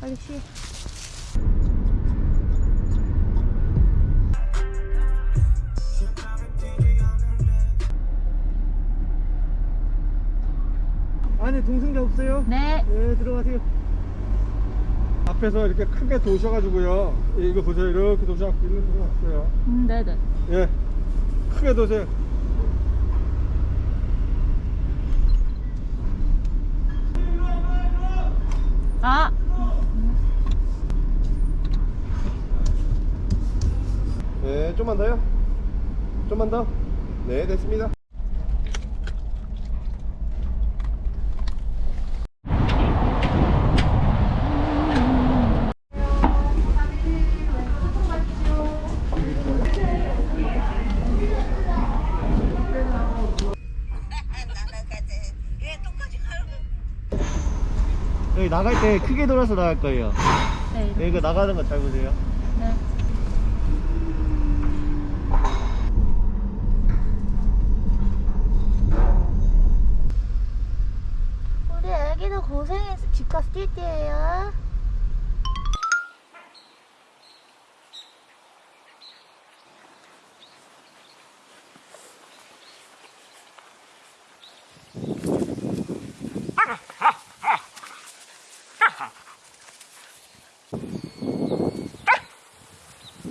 빨리 쉬해. 안에 동승자 없어요? 네. 네 들어가세요 앞에서 이렇게 크게 도셔가지고요 이거 보세요 이렇게 도셔갖고 있는 데가 없어요 음, 네네. 예 크게 도세요 아! 네 좀만 더요. 좀만 더네 됐습니다. 여기 나갈 때 크게 돌아서 나갈 거예요. 네. 네, 이거 나가는 거 잘 보세요 집 가서 뛸 때예요.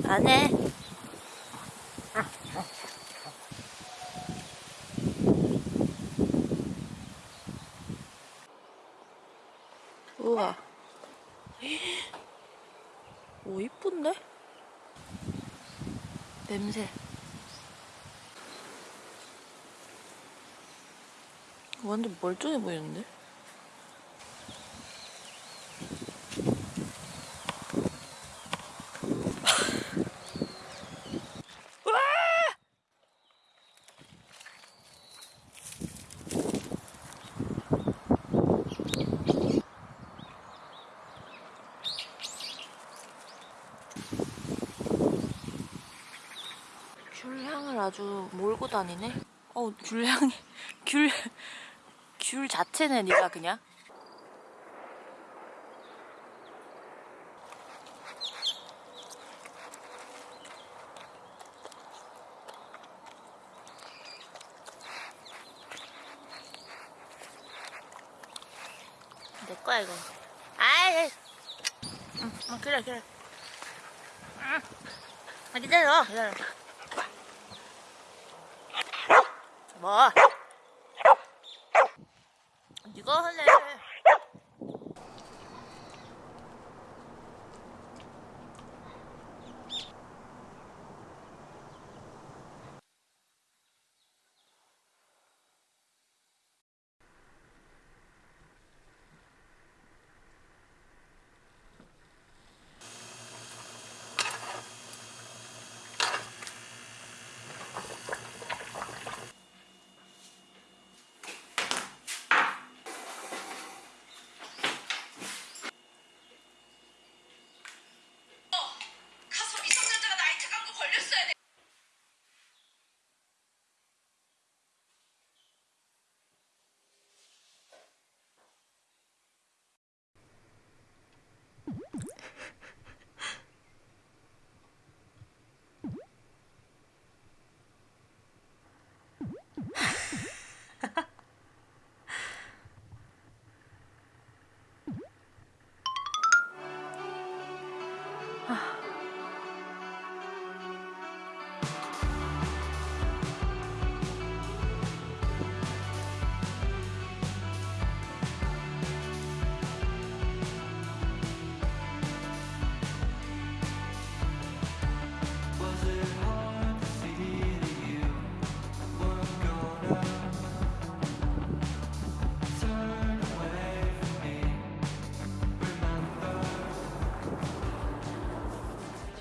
안 해. 우와. 오, 이쁜데? 냄새. 완전 멀쩡해 보이는데? 귤향을 아주 몰고 다니네. 어, 귤향이 귤, 귤 자체네, 니가 그냥. 내 거야 이거. 아이, 응, 응, 그래 그래. 응. 아, 기다려, 기다려. 뭐? 네가 할래? said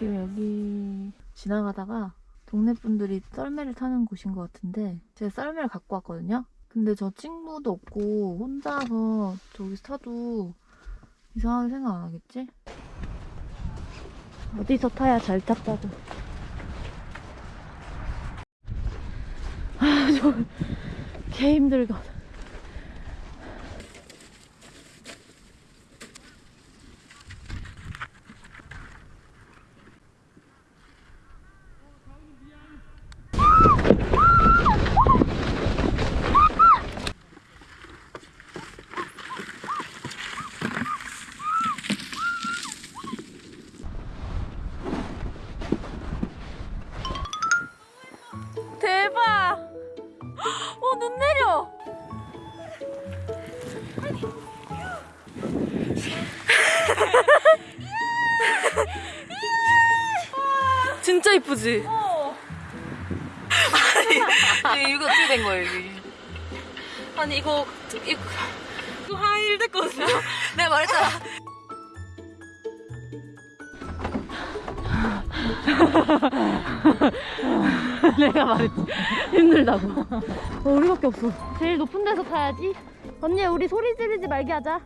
지금 여기 지나가다가 동네 분들이 썰매를 타는 곳인 것 같은데 제가 썰매를 갖고 왔거든요. 근데 저 친구도 없고 혼자서 저기서 타도 이상하게 생각 안 하겠지? 어디서 타야 잘 탔다고. 아, 저, 개 힘들거든. 어, 눈 내려! 진짜 이쁘지? 아니, 이거 어떻게 된 거예요, 이게? 아니, 이거, 이거, 이거 하일 됐거든요? 내가 말했잖아. 내가 말했지. 힘들다고. 어, 우리밖에 없어. 제일 높은 데서 타야지. 언니, 우리 소리 지르지 말게 하자.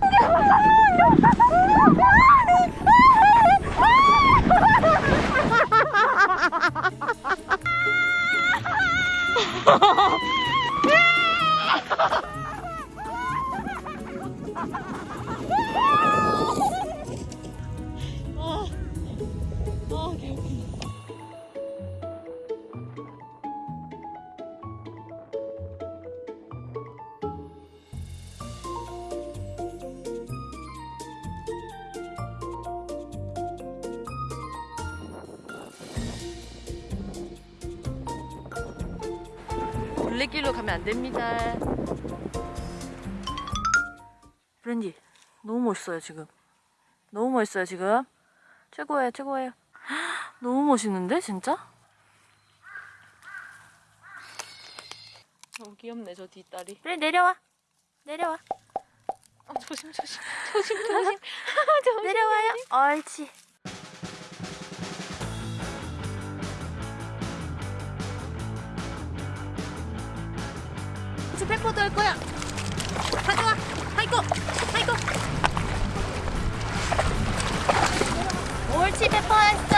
둘레길로 가면 안 됩니다. 브랜디, 너무 멋있어요, 지금. 너무 멋있어요, 지금. 최고예요, 최고예요. 너무 멋있는데, 진짜? 너무 귀엽네, 저 뒷다리. 그래, 내려와. 내려와. 어, 조심, 조심. 조심, 조심. 조심. 내려와요. 옳지. 스펙포드 할 거야. 가져와. 아이고, 아이고. 옳지, 페퍼 했어.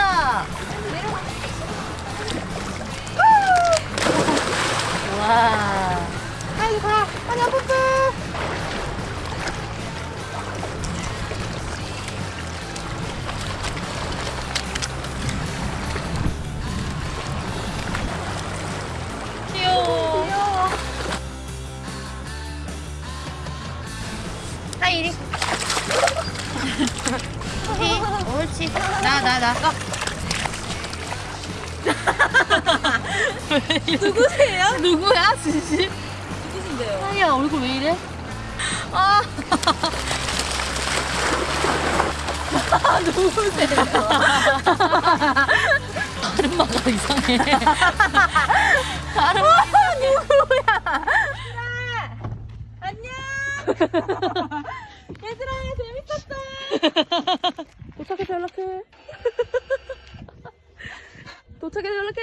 와. 아이고, 가. 아니, 아프다. 누구세요? 누구야 진심? 누구신데요? 아니야 얼굴 왜 이래? 아 누구세요? 아름마가 이상해 아름마 누구야? 얘들아 재밌었다 도착해서 연락해 도착해서 연락해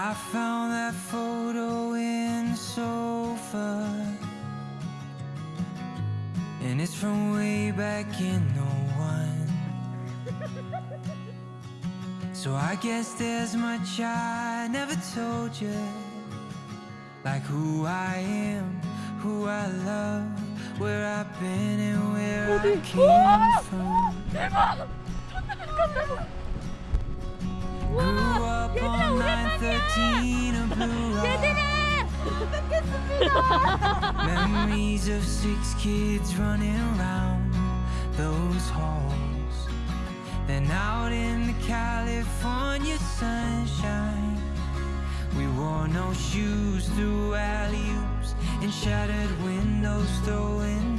I found that photo in the sofa. And it's from way back in 01. So I guess there's much I never told you. Like who I am, who I love, where I've been and where I came from. 우와 얘들아 오랜만이야 얘들아 뵙겠습니다 Memories of six kids running round those halls. Then out in the California sunshine. We wore no shoes through alley-oops And shattered windows throwing